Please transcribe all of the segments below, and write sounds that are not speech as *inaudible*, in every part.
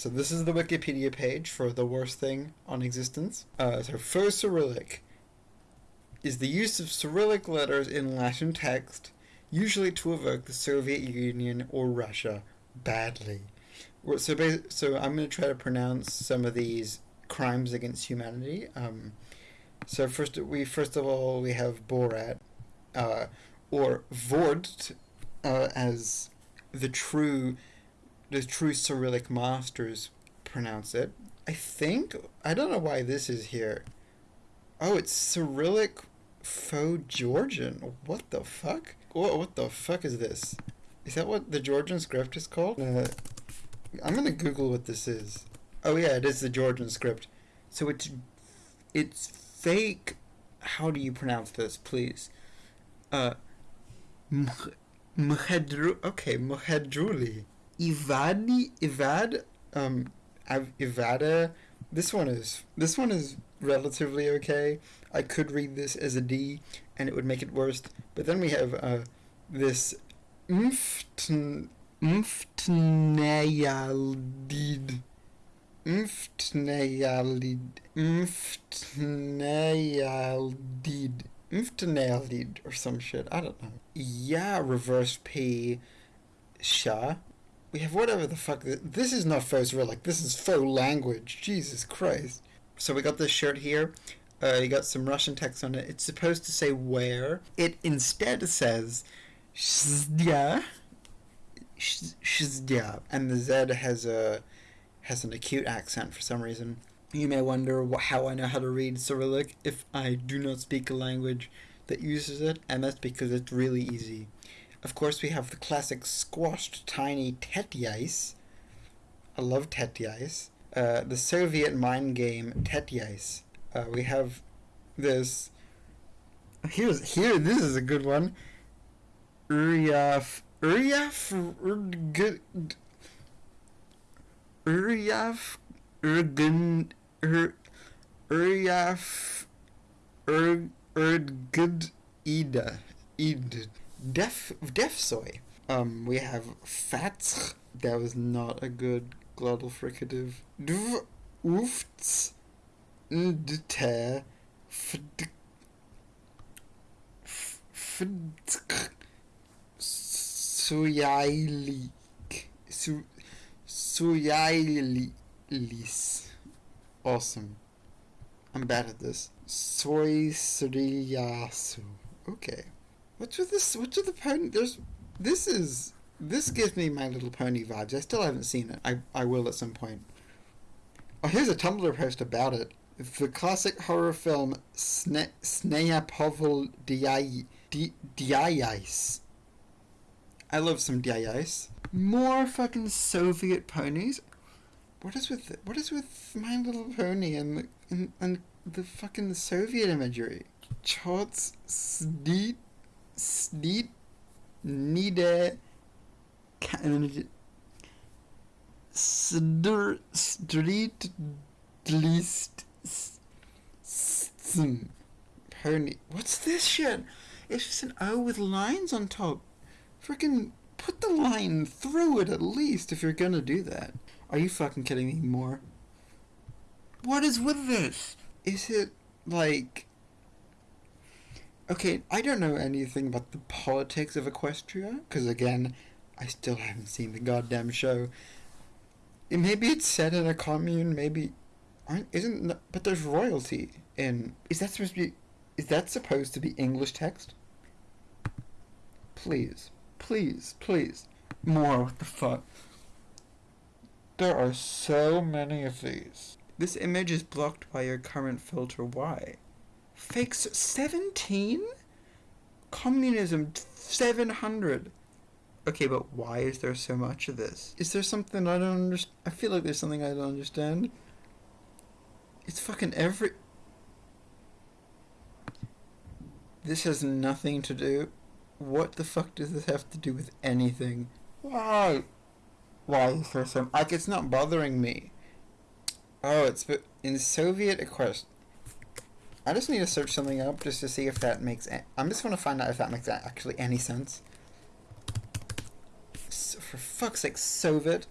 So this is the Wikipedia page for the worst thing on existence. Uh, so faux Cyrillic is the use of Cyrillic letters in Latin text, usually to evoke the Soviet Union or Russia badly. So, so I'm going to try to pronounce some of these crimes against humanity. Um, so first, we first of all we have Borat, uh, or Vord, uh, as the true, the true Cyrillic masters pronounce it. I think I don't know why this is here. Oh, it's Cyrillic faux Georgian. What the fuck? What, what the fuck is this? Is that what the Georgian script is called? Uh, I'm gonna Google what this is. Oh yeah, it is the Georgian script. So it's it's fake. How do you pronounce this, please? Uh, Mh- Mhedru. Okay, Mhedruli. Ivadi. Ivad. Um, Ivada. This one is this one is relatively okay. I could read this as a D, and it would make it worse. But then we have uh, this Mftn Mftneyaldid Mftneyaldid Mftneyaldid Mftneyaldid or some shit. I don't know. Yeah, reverse P. Sha. We have whatever the fuck. This, is not faux Cyrillic. This is faux language. Jesus Christ. So we got this shirt here. Uh, you got some Russian text on it. It's supposed to say where. It instead says Shzdya. Shzdya. And the Z has a has an acute accent for some reason. You may wonder how I know how to read Cyrillic if I do not speak a language that uses it, and that's because it's really easy. Of course, we have the classic squashed tiny Tetyais. I love Tetyais. Uh, the Soviet mind game Tetyais. Uh, we have this. Here's here. This is a good one. Uryaf Uryaf Urg Uryaf Urgen Ur Uryaf Urg Urgud Ida Id Def Defsoy. Um, we have Fatsch. That was not a good glottal fricative. Dv Ufts Ndte Fd Fdk Suyailik Su Suyailis. Awesome. I'm bad at this. Soy Sriyasu. Okay. What's with this? What's with the pony? There's. This is. This gives me My Little Pony vibes. I still haven't seen it. I, I will at some point. Oh, here's a Tumblr post about it. The classic horror film Sne- Sneya Povol Diai- Di- Diais. I love some Diais. More fucking Soviet ponies. What is with what is with My Little Pony and the, and, and the fucking Soviet imagery? Chots Sneet Nide Sdur Street List Pony. What's this shit? It's just an O with lines on top. Freaking put the line through it at least if you're gonna do that. Are you fucking kidding me more? What is with this? Is it like Okay, I don't know anything about the politics of Equestria, because again, I still haven't seen the goddamn show. Maybe it's set in a commune, maybe aren't isn't but there's royalty in is that supposed to be is that supposed to be English text? Please, please, please. More what the fuck. There are so many of these. This image is blocked by your current filter. Why? Fakes 17? Communism 700. Okay, but why is there so much of this? Is there something I don't understand? I feel like there's something I don't understand. It's fucking every. This has nothing to do. What the fuck does this have to do with anything? Why? Why is there some. Like, it's not bothering me. Oh, it's in Soviet Equest. I just need to search something up just to see if that makes. I'm just going to find out if that makes a- actually any sense. So, for fuck's sake, Soviet.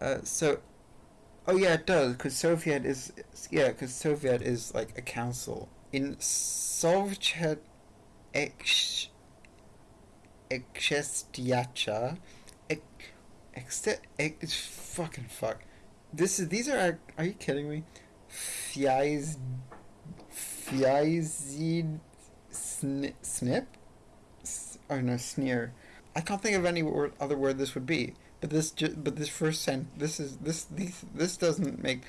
Uh, so, oh yeah, it does, because Soviet is, yeah, because Soviet is like a council. In Soviet ex, Exestiacha, ex, ex, ex, fucking fuck. This is, these are, are you kidding me? Fies, Fiazid, sn, snip? S- oh no, sneer. I can't think of any word, other word this would be. But this, but this first sent, this is this these this doesn't make.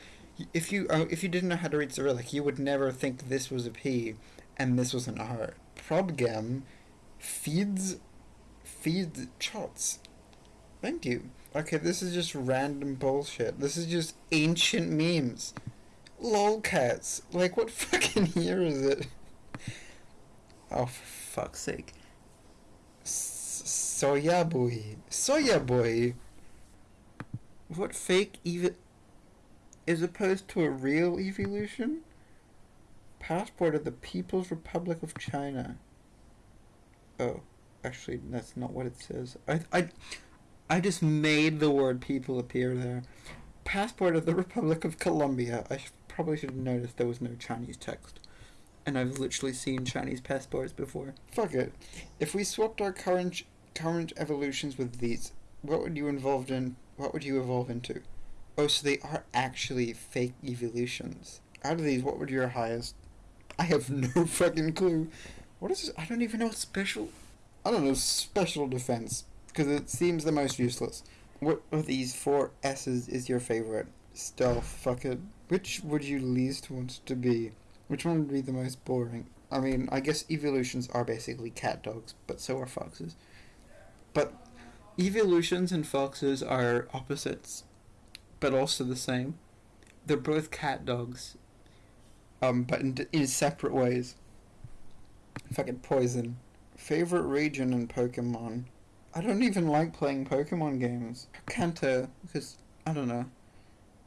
If you uh, if you didn't know how to read Cyrillic, you would never think this was a P, and this was an R. Probgam, feeds, feeds chots. Thank you. Okay, this is just random bullshit. This is just ancient memes. Lolcats. Like, what *laughs* fucking year is it? Oh, for fuck's sake. S- Soya boy. Soya boy. What fake ev- is opposed to a real evolution? Passport of the People's Republic of China. Oh, actually, that's not what it says. I, I, I just made the word people appear there. Passport of the Republic of Colombia. I probably should have noticed there was no Chinese text. And I've literally seen Chinese passports before. Fuck it. If we swapped our current current Eeveelutions with these, what would you involved in? What would you evolve into? Oh, so they are actually fake Eeveelutions. Out of these, what would your highest? I have no *laughs* fucking clue. What is? this? I don't even know special. I don't know special defense because it seems the most useless. What of these four S's is your favorite? Stealth. Fuck it. Which would you least want to be? Which one would be the most boring? I mean, I guess Eeveelutions are basically cat dogs, but so are foxes. But Eeveelutions and foxes are opposites, but also the same. They're both cat dogs, um, but in, in separate ways. Fucking poison. Favorite region in Pokemon? I don't even like playing Pokemon games. Kanto, because, I don't know.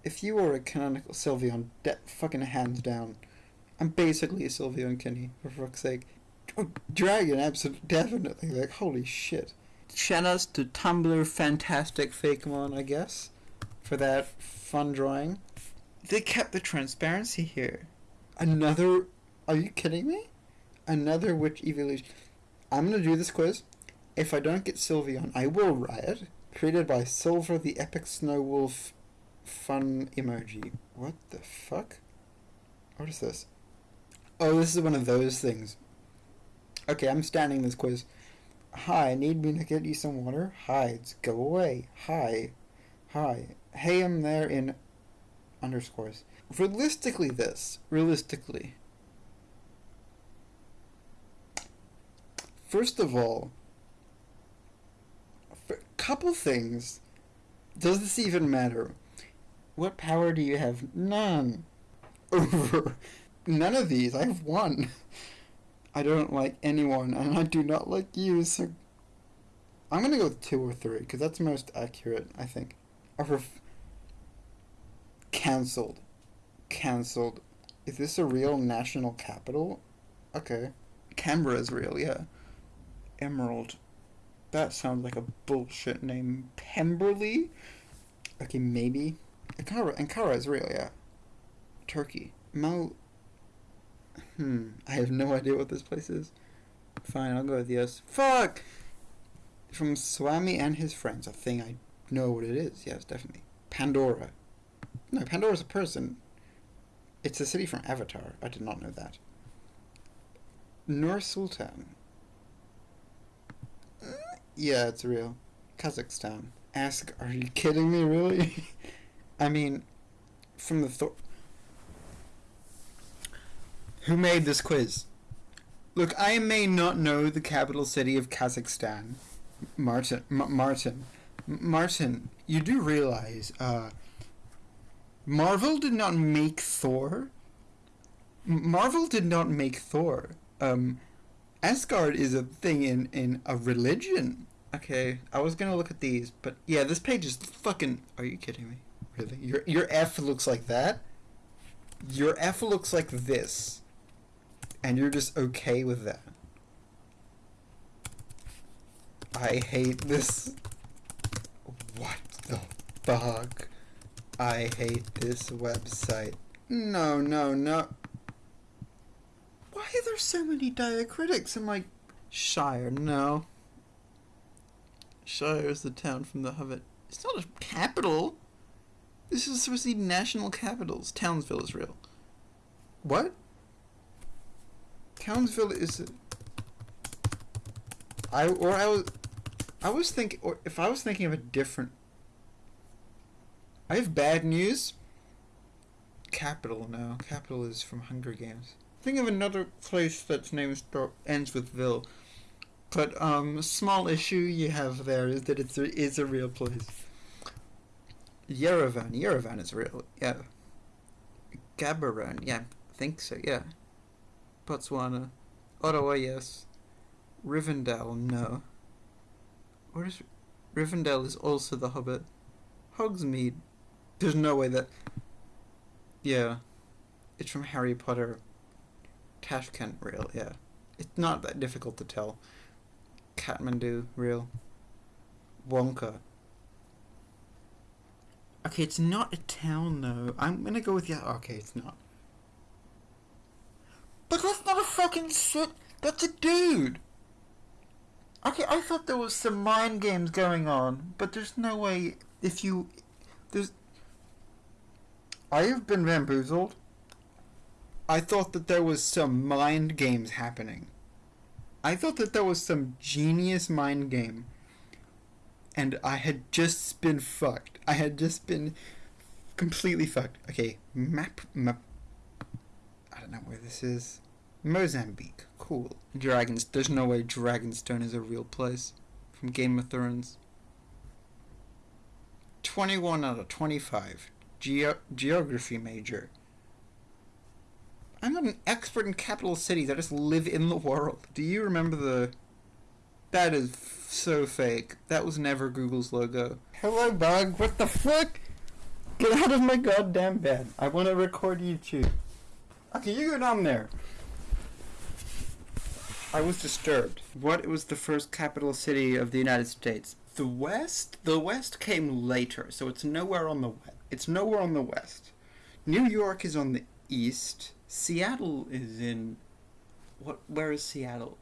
If you were a canonical Sylveon, de- fucking hands down. I'm basically a Sylveon Kenny, for fuck's sake. Dragon, absolutely, definitely. Like, holy shit. Shout outs to Tumblr Fantastic Fakemon, I guess, for that fun drawing. They kept the transparency here. Another. Are you kidding me? Another witch Eeveelution. I'm gonna do this quiz. If I don't get Sylveon, I will riot. Created by Silver the Epic Snow Wolf fun emoji. What the fuck? What is this? Oh, this is one of those things. Okay, I'm standing this quiz. Hi, need me to get you some water? Hides, go away. Hi. Hi. Hey, I'm there in underscores. Realistically, this. Realistically. First of all, couple things. Does this even matter? What power do you have? None. Over *laughs* none of these. I have one. I don't like anyone, and I do not like you, so I'm gonna go with two or three, because that's most accurate, I think. Or cancelled. Cancelled. Is this a real national capital? Okay. Canberra is real, yeah. Emerald. That sounds like a bullshit name. Pemberley? Okay, maybe. Ankara, Ankara is real, yeah. Turkey. Mal. Hmm. I have no idea what this place is. Fine, I'll go with yes. Fuck! From Swami and his friends. A thing I know what it is. Yes, definitely. Pandora. No, Pandora's a person. It's a city from Avatar. I did not know that. Nur Sultan. Yeah, it's real. Kazakhstan. Ask, are you kidding me, really? *laughs* I mean, from the Thor. Who made this quiz? Look, I may not know the capital city of Kazakhstan. Martin. M- Martin. M- Martin, you do realize, uh, Marvel did not make Thor. M- Marvel did not make Thor. Um, Asgard is a thing in, in a religion. Okay, I was gonna look at these, but yeah, this page is fucking. Are you kidding me? Really? Your your F looks like that. Your F looks like this, and you're just okay with that. I hate this. What the fuck? I hate this website. No, no, no. Why are there so many diacritics? I'm like, Shire, no. Shire is the town from The Hobbit. It's not a capital. This is supposed to be national capitals. Townsville is real. What? Townsville is. I or I was, I was thinking, or if I was thinking of a different. I have bad news. Capital, no. Capitol is from Hunger Games. Think of another place that's name ends with Ville. But um, small issue you have there is that it's a, is a real place. Yerevan, Yerevan is real, yeah. Gaborone, yeah, I think so, yeah. Botswana, Ottawa, yes. Rivendell, no. What is Rivendell is also the Hobbit. Hogsmeade, there's no way that. Yeah, it's from Harry Potter. Tashkent, real, yeah. It's not that difficult to tell. Kathmandu, real. Wonka. Okay, it's not a town though. I'm gonna go with yeah. Okay, it's not. But that's not a fucking shit. That's a dude. Okay, I thought there was some mind games going on, but there's no way if you there's. I have been bamboozled. I thought that there was some mind games happening. I thought that there was some genius mind game. And I had just been fucked. I had just been completely fucked. Okay, map, map. I don't know where this is. Mozambique. Cool. Dragons. There's no way Dragonstone is a real place. From Game of Thrones. 21 out of 25. Geo- geography major. I'm not an expert in capital cities. I just live in the world. Do you remember the. That is so fake. That was never Google's logo. Hello, bug. What the fuck? Get out of my goddamn bed. I want to record YouTube. Okay, you go down there. I was disturbed. What was the first capital city of the United States? The West? The West came later, so it's nowhere on the west. It's nowhere on the west. New York is on the east. Seattle is in what where is Seattle?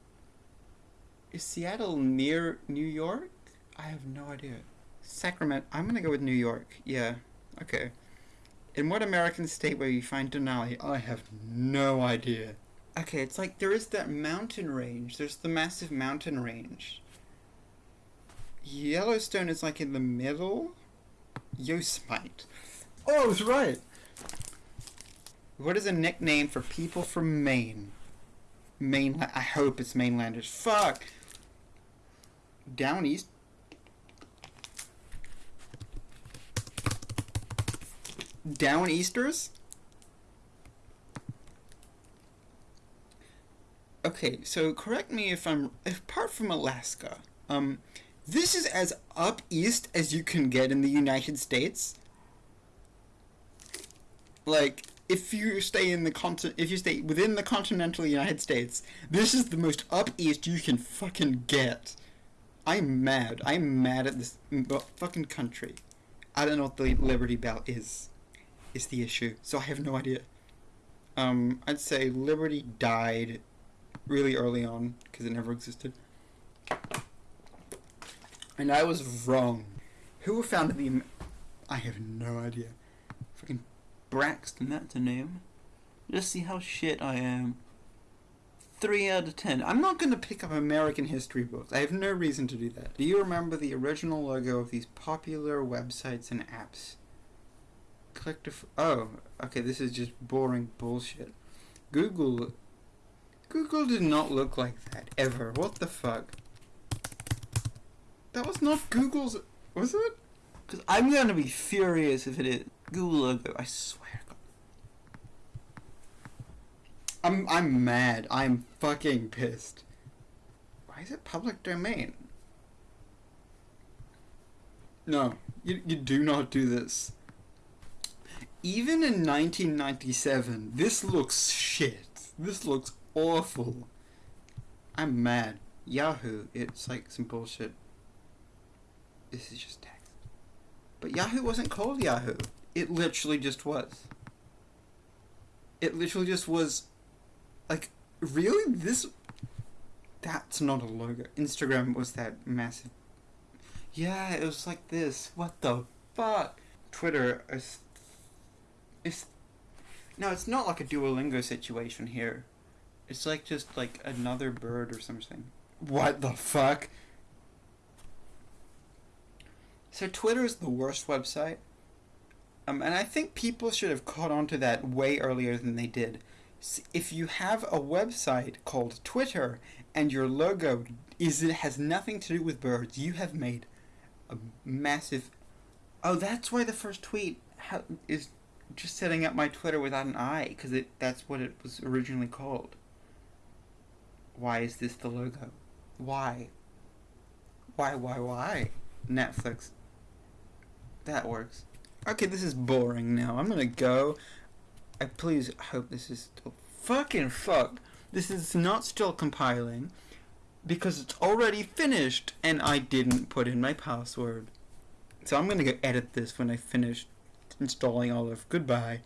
Is Seattle near New York? I have no idea. Sacramento. I'm gonna go with New York. Yeah. Okay. In what American state will you find Denali? I have no idea. Okay, it's like there is that mountain range. There's the massive mountain range. Yellowstone is like in the middle. Yosemite. Oh, I was right. What is a nickname for people from Maine? Mainland. I hope it's mainlanders. Fuck. Down east. Down easters. Okay, so correct me if I'm apart from Alaska. Um, this is as up east as you can get in the United States. Like if you stay in the continent, if you stay within the continental United States, this is the most up east you can fucking get. I'm mad. I'm mad at this fucking country. I don't know what the Liberty Bell is. Is the issue. So I have no idea. Um, I'd say Liberty died really early on because it never existed. And I was wrong. Who founded the? I have no idea. Braxton, that's a name. Just see how shit I am. 3 out of 10. I'm not going to pick up American history books. I have no reason to do that. Do you remember the original logo of these popular websites and apps? Click to. Oh, okay, this is just boring bullshit. Google. Google did not look like that, ever. What the fuck? That was not Google's. Was it? Because I'm going to be furious if it is. Google logo, I swear. I'm I'm mad. I'm fucking pissed. Why is it public domain? No, you, you do not do this. Even in 1997, this looks shit. This looks awful. I'm mad. Yahoo, it's like some bullshit. This is just text. But Yahoo wasn't called Yahoo. It literally just was. It literally just was. Like, really? This. That's not a logo. Instagram was that massive. Yeah, it was like this. What the fuck? Twitter is. Is. No, it's not like a Duolingo situation here. It's like just like another bird or something. What the fuck? So Twitter is the worst website. Um, and I think people should have caught on to that way earlier than they did. If you have a website called Twitter and your logo is it has nothing to do with birds, you have made a massive. Oh, that's why the first tweet ha- is just setting up my Twitter without an I, because it that's what it was originally called. Why is this the logo? Why? Why? Why? Why? Netflix. That works. Okay, this is boring now. I'm gonna go. I please hope this is still fucking fuck. This is not still compiling because it's already finished and I didn't put in my password. So I'm gonna go edit this when I finish installing all of. Goodbye.